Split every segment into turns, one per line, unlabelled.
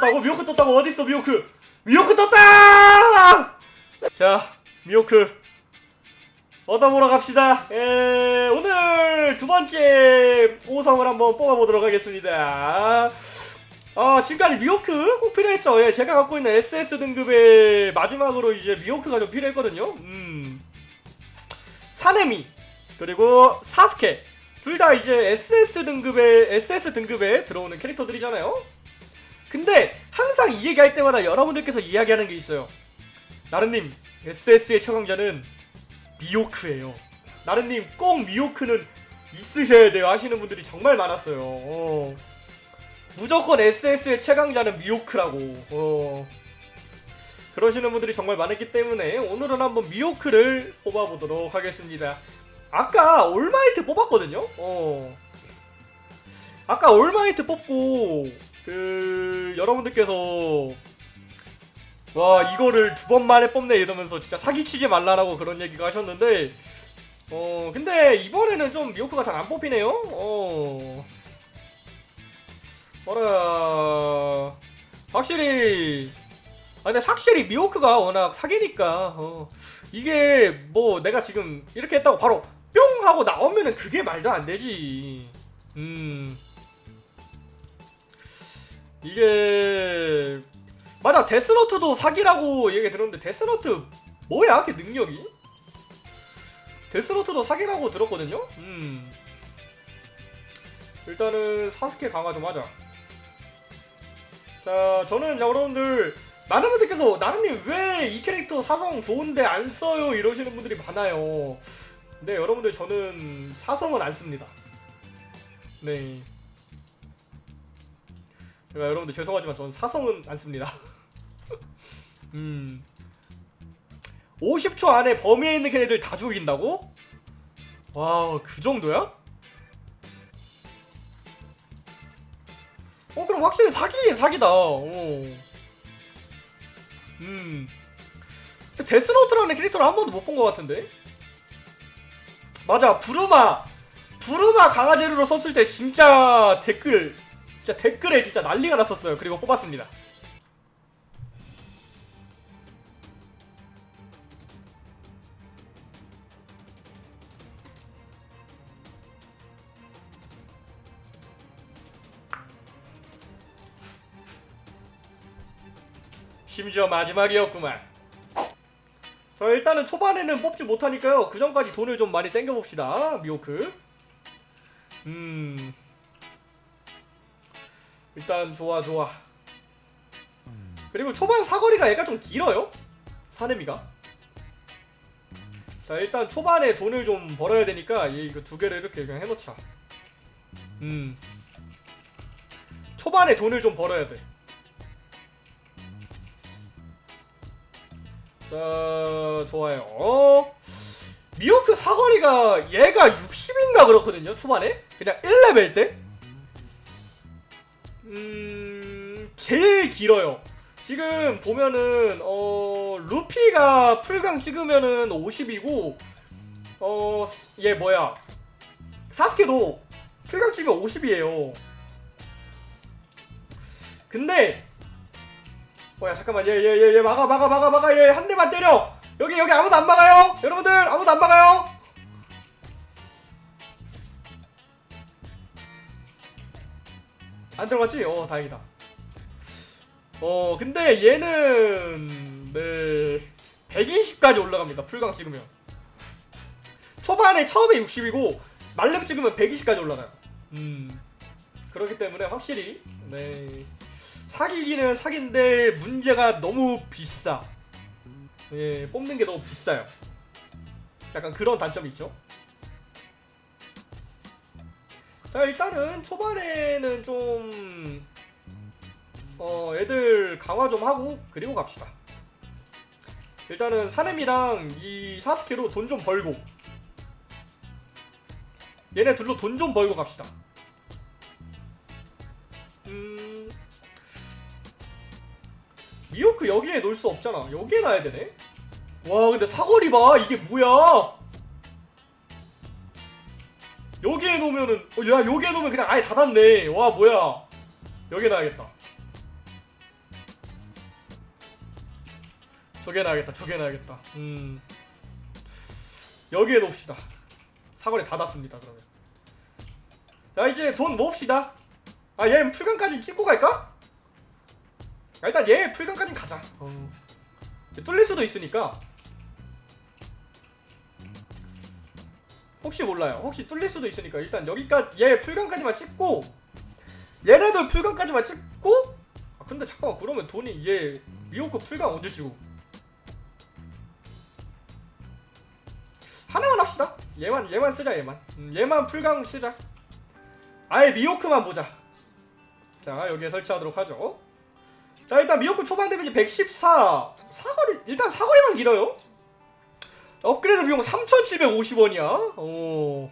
떴다고? 미호크 떴다고? 어딨어 미호크? 미호크 떴다! 자 미호크. 얻어보러 갑시다. 에, 오늘 두 번째 5성을 한번 뽑아보도록 하겠습니다. 아 지금까지 미호크 꼭 필요했죠? 예, 제가 갖고 있는 SS 등급의 마지막으로 이제 미호크가 좀 필요했거든요. 음. 사네미 그리고 사스케. 둘 다 이제 SS 등급의 SS 등급에 들어오는 캐릭터들이잖아요 근데 항상 이 얘기할 때마다 여러분들께서 이야기하는 게 있어요. 나른님 SS의 최강자는 미호크예요. 나른님 꼭 미호크는 있으셔야 돼요. 하시는 분들이 정말 많았어요. 어. 무조건 SS의 최강자는 미호크라고. 어. 그러시는 분들이 정말 많았기 때문에 오늘은 한번 미호크를 뽑아보도록 하겠습니다. 아까 올마이트 뽑았거든요? 어. 아까 올마이트 뽑고 그 여러분들께서 와 이거를 두 번 만에 뽑네 이러면서 진짜 사기치지 말라라고 그런 얘기가 하셨는데 어 근데 이번에는 좀 미호크가 잘 안 뽑히네요. 어. 어라. 확실히 아 근데 확실히 미호크가 워낙 사기니까 어. 이게 뭐 내가 지금 이렇게 했다고 바로 뿅 하고 나오면은 그게 말도 안 되지. 음 이게 맞아 데스노트도 사기라고 얘기 들었는데 데스노트 뭐야 걔 능력이? 데스노트도 사기라고 들었거든요? 음. 일단은 사스케 강화 좀 하자. 자 저는 여러분들 많은 분들께서 나른님 왜 이 캐릭터 사성 좋은데 안 써요? 이러시는 분들이 많아요. 근데 여러분들 저는 사성은 안 씁니다. 네 제가 여러분들 죄송하지만 저는 사성은 안 씁니다. 음. 50초 안에 범위에 있는 걔네들 다 죽인다고? 와, 그 정도야? 어, 그럼 확실히 사기긴 사기다. 어. 음. 데스노트라는 캐릭터를 한 번도 못 본 것 같은데? 맞아, 부르마! 부르마 강화 재료로 썼을 때 진짜 댓글 진짜 댓글에 진짜 난리가 났었어요. 그리고 뽑았습니다. 심지어 마지막이었구만. 자 일단은 초반에는 뽑지 못하니까요. 그 전까지 돈을 좀 많이 땡겨봅시다. 미호크. 음... 일단 좋아 좋아 그리고 초반 사거리가 얘가 좀 길어요 사내미가 자 일단 초반에 돈을 좀 벌어야 되니까 얘 이거 두 개를 이렇게 그냥 해놓자 음 초반에 돈을 좀 벌어야 돼 자, 좋아요. 어? 미호크 사거리가 얘가 60인가 그렇거든요, 초반에? 그냥 1레벨 때? 음... 제일 길어요. 지금 보면은 어... 루피가 풀강 찍으면은 50이고 어... 얘 뭐야 사스케도 풀강 찍으면 50이에요. 근데 뭐야 잠깐만 얘 얘 얘 얘 막아 막아 막아 막아 얘 한 대만 때려 여기 여기 아무도 안 막아요 여러분들 아무도 안 막아요 안 들어갔지? 어 다행이다. 어 근데 얘는 네 120까지 올라갑니다. 풀강 찍으면. 초반에 처음에 60이고 말렙 찍으면 120까지 올라가요. 음. 그렇기 때문에 확실히 네. 사기기는 사기인데 문제가 너무 비싸. 예 뽑는 게 너무 비싸요. 약간 그런 단점이 있죠 자 일단은 초반에는 좀 어, 애들 강화 좀 하고 그리고 갑시다. 일단은 사nem이랑 이 사스케로 돈 좀 벌고 얘네 둘로 돈 좀 벌고 갑시다. 음... 미호크 여기에 놓을 수 없잖아. 여기에 놔야 되네? 와 근데 사거리 봐. 이게 뭐야 여기에 놓으면은 어, 야 여기에 놓으면 그냥 아예 닫았네. 와 뭐야. 여기에 놔야겠다. 저기에 놔야겠다 저기에 놔야겠다. 음. 여기에 놓읍시다. 사거리 닫았습니다 그러면. 야 이제 돈 모읍시다. 아얘 풀강까지 찍고 갈까? 야, 일단 얘 풀강까지 가자. 어. 뚫릴 수도 있으니까. 혹시 몰라요. 혹시 뚫릴 수도 있으니까 일단 여기까지 얘 풀강까지만 찍고 얘네들 풀강까지만 찍고 아 근데 잠깐만 그러면 돈이 얘 미호크 풀강 언제 찍고 하나만 합시다. 얘만 얘만 쓰자 얘만. 음, 얘만 풀강 쓰자. 아예 미호크만 보자. 자 여기에 설치하도록 하죠. 자 일단 미호크 초반 데미지 114 사거리 일단 사거리만 길어요 업그레이드 비용 3,750원이야 어.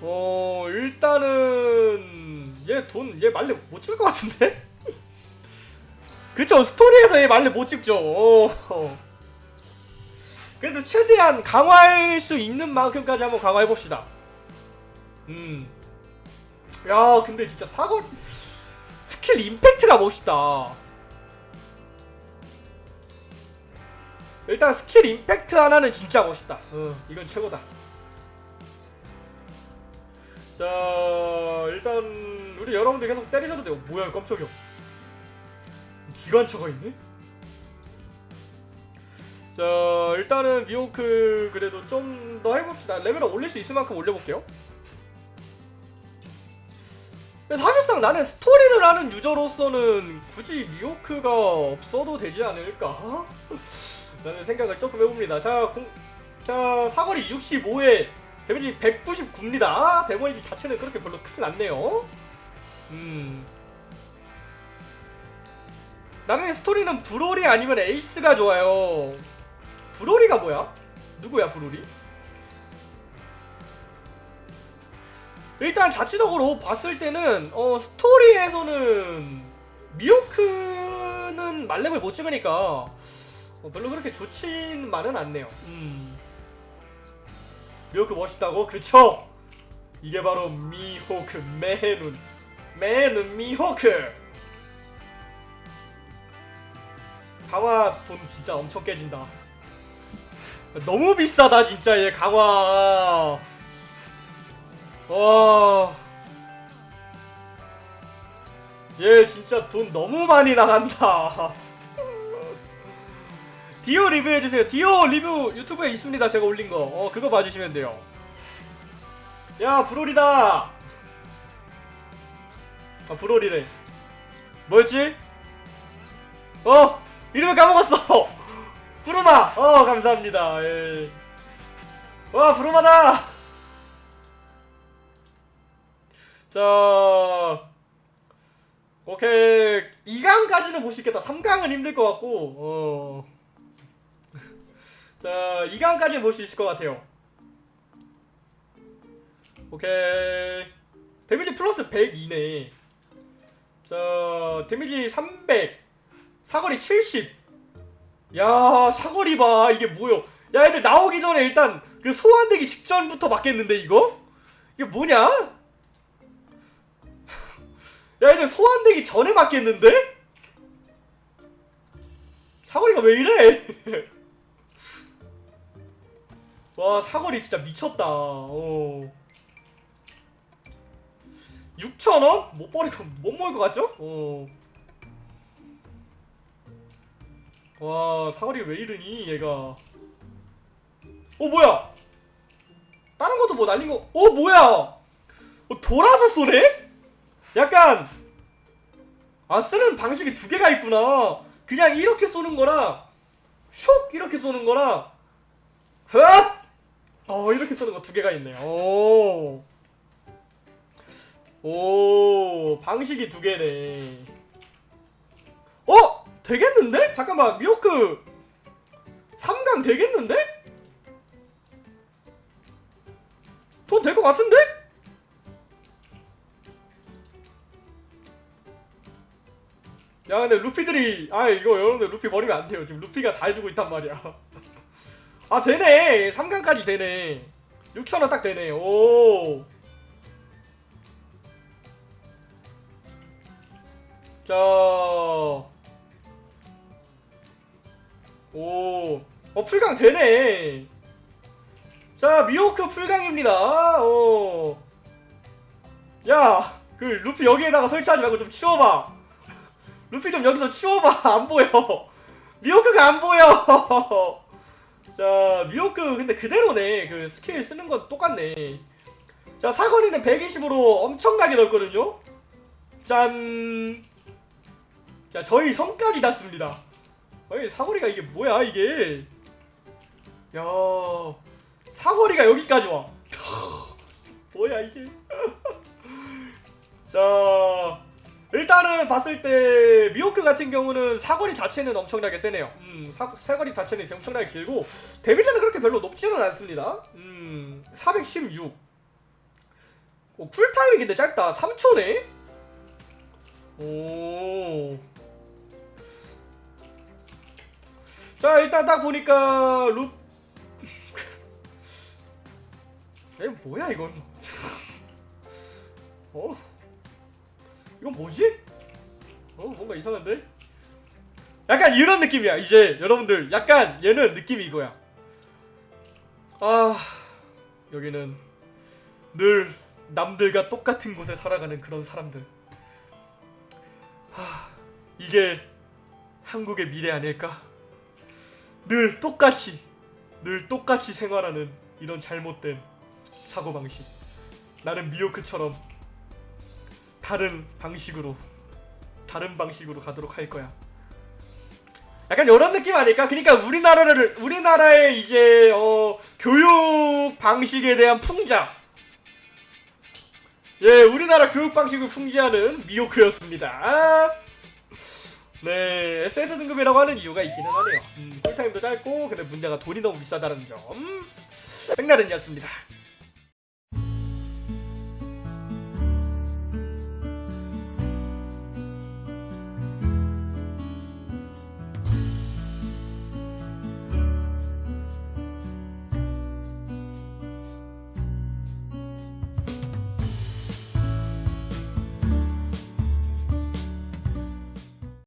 어 일단은 얘 돈 얘 만렙 못 찍을 것 같은데? 그쵸 스토리에서 얘 만렙 못 찍죠 어. 그래도 최대한 강화할 수 있는 만큼까지 한번 강화해 봅시다 음. 야 근데 진짜 사거 스킬 임팩트가 멋있다 일단 스킬 임팩트 하나는 진짜 멋있다. 어, 이건 최고다. 자 일단 우리 여러분들 계속 때리셔도 돼요. 뭐야 깜짝이야. 기관차가 있네? 자 일단은 미호크 그래도 좀 더 해봅시다. 레벨을 올릴 수 있을 만큼 올려볼게요. 사실상 나는 스토리를 하는 유저로서는 굳이 미호크가 없어도 되지 않을까? 라는 생각을 조금 해봅니다. 자, 공, 자 사거리 65에 데미지 199입니다. 데미지 자체는 그렇게 별로 크진 않네요. 음. 나는 스토리는 브로리 아니면 에이스가 좋아요. 브로리가 뭐야? 누구야 브로리? 일단 자체적으로 봤을 때는 어 스토리에서는 미호크는 만렙을 못 찍으니까 어, 별로 그렇게 좋지만은 않네요 음. 미호크 멋있다고? 그쵸? 이게 바로 미호크 매눈 매눈 미호크 강화 돈 진짜 엄청 깨진다 너무 비싸다 진짜 얘 강화 와. 얘 진짜 돈 너무 많이 나간다. 디오 리뷰해주세요. 디오 리뷰 유튜브에 있습니다. 제가 올린 거. 어, 그거 봐주시면 돼요. 야, 브롤이다. 아, 브롤이래. 뭐였지? 어! 이름을 까먹었어! 부르마! 어, 감사합니다. 예. 와, 부르마다! 자 오케이 2강까지는 볼수 있겠다 3강은 힘들 것 같고 어. 자 2강까지는 볼수 있을 것 같아요 오케이 데미지 플러스 102네 자 데미지 300 사거리 70야 사거리 봐 이게 뭐요 야 애들 나오기 전에 일단 그 소환되기 직전부터 맞겠는데 이거? 이게 뭐냐? 야 얘들 소환되기 전에 맞겠는데? 사거리가 왜 이래? 와 사거리 진짜 미쳤다 어. 6천원? 못 버리고 못 먹을 것 같죠? 어. 와 사거리 왜 이러니 얘가 어 뭐야 다른 것도 뭐 날린 거 어 뭐야 어, 돌아서 쏘네? 약간 아 쓰는 방식이 두 개가 있구나 그냥 이렇게 쏘는 거랑 쇽 이렇게 쏘는 거랑 흡! 어 이렇게 쏘는 거 두 개가 있네요 오. 오 방식이 두 개네 어? 되겠는데? 잠깐만 미호크 3강 되겠는데? 돈 될 것 같은데? 야 근데 루피들이 아 이거 여러분들 루피 버리면 안 돼요 지금 루피가 다 해주고 있단 말이야 아 되네 3강까지 되네 6천원 딱 되네 오 자, 오, 어 풀강 되네. 자 미호크 풀강입니다. 어, 야, 그 루피 여기에다가 설치하지 말고 좀 치워봐. 루피 좀 여기서 치워봐. 안 보여. 미호크가 안 보여. 자 미호크 근데 그대로네. 그 스킬 쓰는 건 똑같네. 자 사거리는 120으로 엄청나게 넓거든요. 짠. 자 저희 성까지 닿습니다. 아니 사거리가 이게 뭐야 이게? 야 사거리가 여기까지 와. 뭐야 이게? 자 일단은 봤을 때 미호크 같은 경우는 사거리 자체는 엄청나게 세네요. 음 사, 사거리 자체는 엄청나게 길고 데미지는 그렇게 별로 높지는 않습니다. 음 416. 오, 쿨타임이 근데 짧다. 3초네. 오. 자 일단 딱 보니까 루. 에 뭐야 이건? 어? 이건 뭐지? 어 뭔가 이상한데? 약간 이런 느낌이야 이제 여러분들 약간 얘는 느낌이 이거야 아 여기는 늘 남들과 똑같은 곳에 살아가는 그런 사람들 하, 이게 한국의 미래 아닐까? 늘 똑같이 늘 똑같이 생활하는 이런 잘못된 사고방식 나는 미호크처럼 다른 방식으로 다른 방식으로 가도록 할 거야 약간 이런 느낌 아닐까? 그러니까 우리나라를 우리나라의 이제 어 교육 방식에 대한 풍자 예 우리나라 교육 방식을 풍자하는 미호크였습니다 네, SS 등급이라고 하는 이유가 있기는 하네요. 음, 쿨타임도 짧고, 근데 문제가 돈이 너무 비싸다는 점. 백나른이었습니다.